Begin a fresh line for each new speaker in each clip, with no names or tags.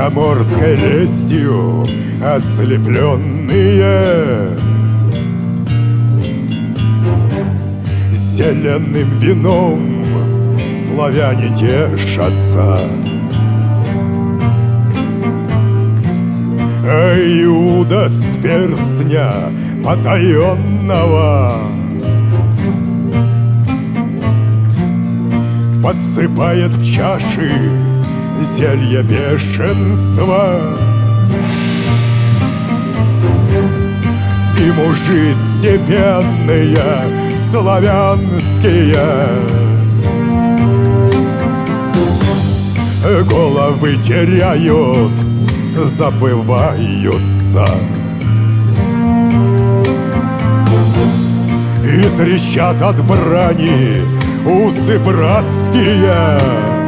Заморской лестью ослепленные. Зеленым вином славяне тешатся. Иуда с перстня потаенного. Подсыпает в чаши зелье бешенства. И мужи степенные, славянские Головы теряют, забываются. И трещат от брани усы братские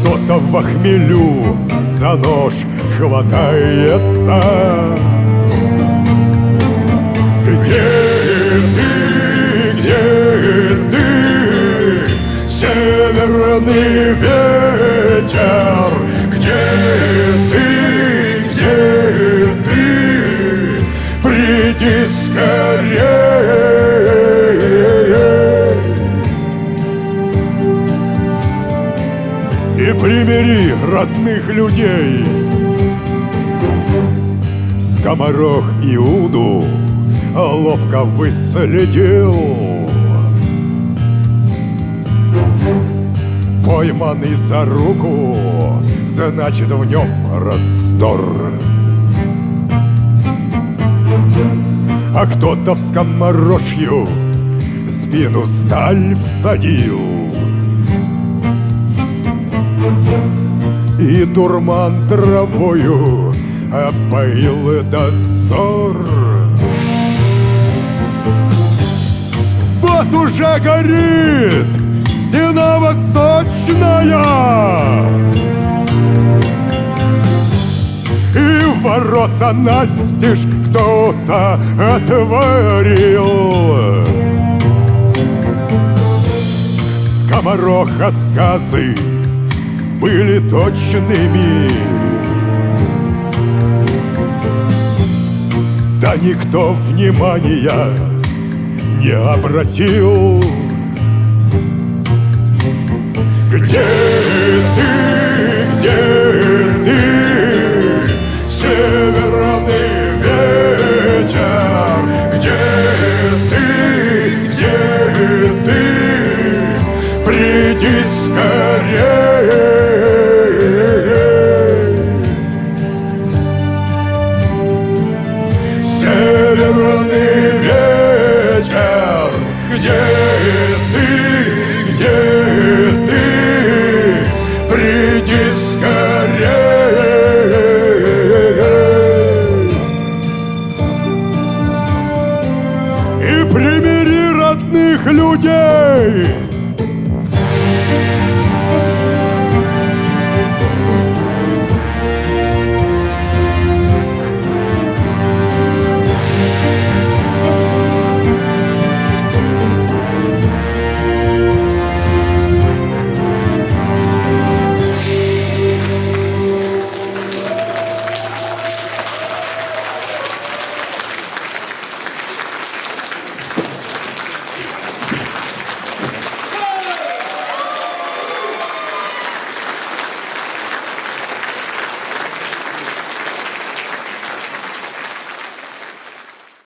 кто-то в хмелю за нож хватается. Где ты, где ты, северный ветер. Где ты, где ты, приди скорее И примири родных людей. Скоморох Иуду ловко выследил. Пойманный за руку, значит в нем раздор. А кто-то в скоморожью спину сталь всадил И дурман травою опоил дозор. Вот уже горит стена восточная. И ворота настежь кто-то отворил. Скомороха сказы были точными. Да никто внимания не обратил. Где ты, где ты, северный ветер? Где ты, где ты, приди скорее северный ветер. Где ты, где ты? Приди скорее И примири родных людей.